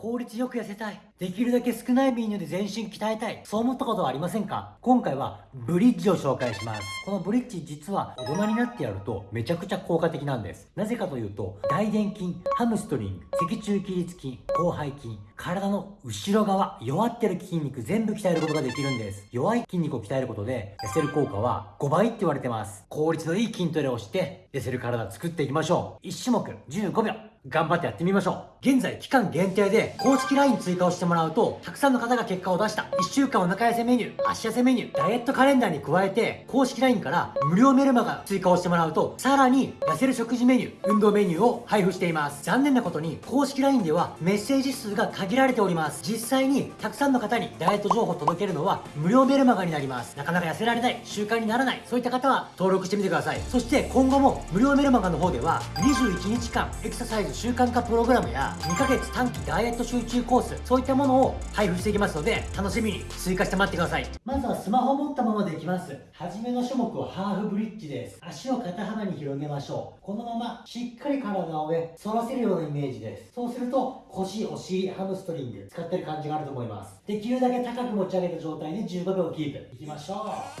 効率よく痩せたい。できるだけ少ないメニューで全身鍛えたい。そう思ったことはありませんか？今回はブリッジを紹介します。このブリッジ実は大人になってやるとめちゃくちゃ効果的なんです。なぜかというと、大臀筋、ハムストリング、脊柱起立筋、広背筋、体の後ろ側、弱ってる筋肉全部鍛えることができるんです。弱い筋肉を鍛えることで痩せる効果は5倍って言われてます。効率のいい筋トレをして痩せる体作っていきましょう。1種目15秒。頑張ってやってみましょう。現在期間限定で公式 LINE 追加をしてもらうと、たくさんの方が結果を出した。1週間お腹痩せメニュー、足痩せメニュー、ダイエットカレンダーに加えて、公式 LINE から無料メルマガ追加をしてもらうと、さらに痩せる食事メニュー、運動メニューを配布しています。残念なことに、公式 LINE ではメッセージ数が限られております。実際にたくさんの方にダイエット情報を届けるのは無料メルマガになります。なかなか痩せられない、習慣にならない、そういった方は登録してみてください。そして今後も無料メルマガの方では、21日間エクササイズ習慣化プログラムや2ヶ月短期ダイエット集中コースそういったものを配布していきますので楽しみに追加して待ってくださいまずはスマホを持ったままでいきます初めの種目はハーフブリッジです足を肩幅に広げましょうこのまましっかり体をね反らせるようなイメージですそうすると腰お尻ハムストリング使ってる感じがあると思います。できるだけ高く持ち上げた状態で15秒キープ。いきましょう。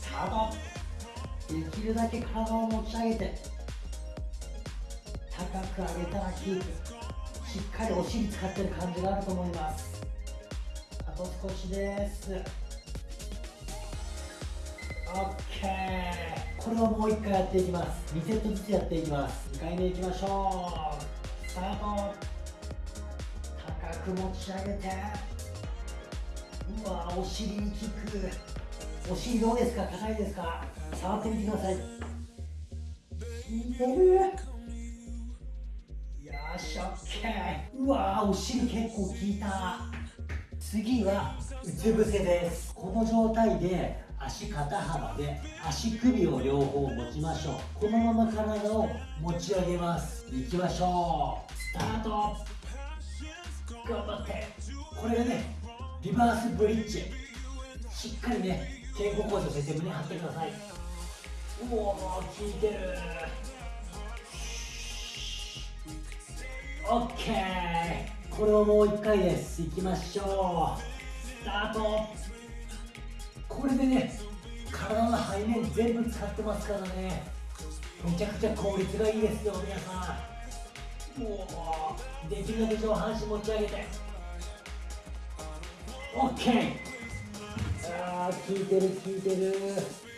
スタート。できるだけ体を持ち上げて高く上げたらキープ。しっかりお尻使ってる感じがあると思います。あと少しです。OK これをもう1回やっていきます。2セットずつやっていきます。2回目いきましょう。スタート。く持ち上げて。うわお尻にキックお尻どうですか？硬いですか？触ってみてください。効いてる？し OK うわお尻結構効いた。次はうつ伏せです。この状態で足肩幅で足首を両方持ちましょう。このまま体を持ち上げます。いきましょう。スタート。頑張って。これがねリバースブリッジ。しっかりね肩甲骨を先生胸張ってください。おお効いてる。OK これをもう1回です。いきましょう。スタート。これでね体の背面全部使ってますからね。めちゃくちゃ効率がいいですよ皆さん。できるだけ上半身持ち上げて。OK ああ効いてる効いてる。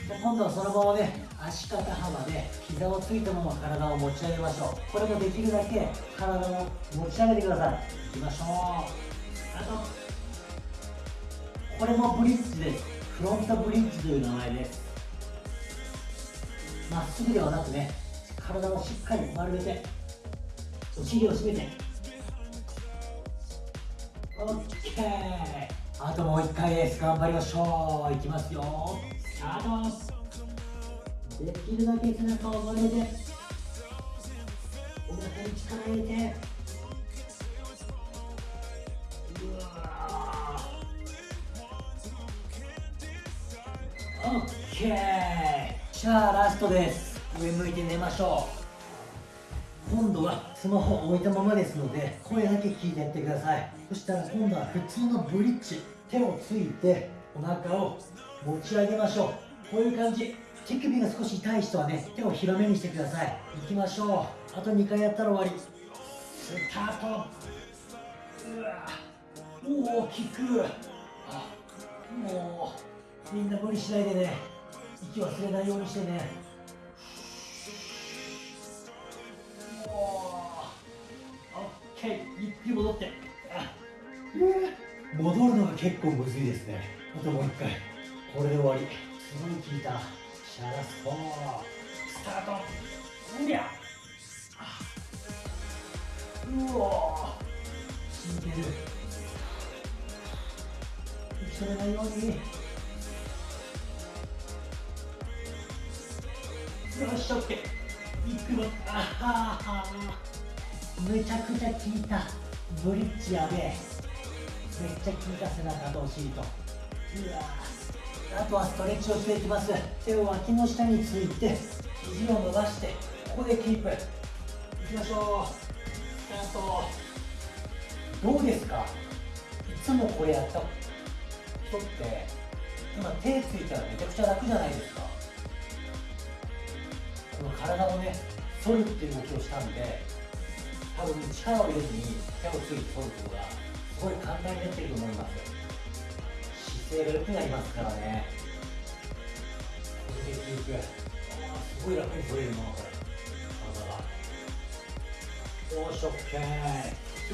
今度はそのままね足肩幅で膝をついたまま体を持ち上げましょう。これもできるだけ体を持ち上げてください。いきましょう。あとこれもブリッジですフロントブリッジという名前ですまっすぐではなくね体をしっかり丸めてお尻を締めて。OK あともう1回です頑張りましょう。いきますよスタート。できるだけ背中を丸めてお腹に力入れて。うわオッケー。じゃあラストです。上向いて寝ましょう今度はスマホを置いたままですので声だけ聞いてやってください。そしたら今度は普通のブリッジ手をついてお腹を持ち上げましょう。こういう感じ。手首が少し痛い人はね手を広めにしてください。いきましょう。あと2回やったら終わり。スタート。うわ大きく。あもうみんな無理しないでね。息忘れないようにしてね。り戻って。戻るのが結構むずいですね。あともう一回。これで終わり。すごい効いたシャラスポー。スタート。うりゃうお効いてる。息止めないようによし OK いくの。あははめちゃくちゃ効いたブリッジやべえめっちゃ効いた背中とお尻と。うわあとはストレッチをしていきます。手を脇の下について肘を伸ばしてここでキープ。いきましょう。スタート。どうですか？いつもこれやった人って今手ついたらめちゃくちゃ楽じゃないですか。この体をね反るっていう動きをしたんで多分力を入れずに手をついて反ることがすごい簡単になってると思います姿勢が良くなりますからね。これでキープすごい楽に反れるなこれ体がよし OK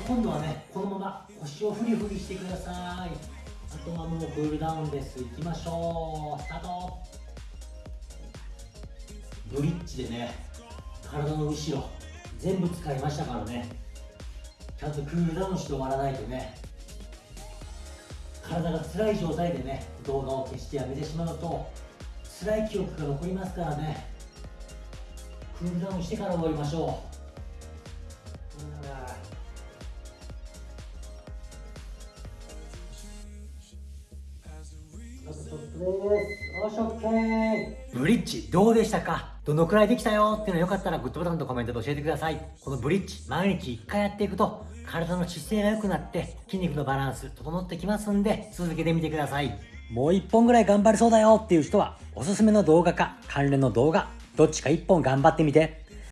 今度はねこのまま腰をフリフリしてください。あとはもうクールダウンです。いきましょう。スタート。ブリッジでね体の後ろ。全部使いましたからね。ちゃんとクールダウンして終わらないとね。体が辛い状態でね動画を消してやめてしまうと辛い記憶が残りますからね。クールダウンしてから終わりましょう。ブリッジどうでしたか？どのくらいできたよ？っていうのよかったらグッドボタンとコメントで教えてください。このブリッジ毎日1回やっていくと体の姿勢が良くなって筋肉のバランス整ってきますんで続けてみてください。もう1本ぐらい頑張れそうだよっていう人はおすすめの動画か関連の動画どっちか1本頑張ってみて。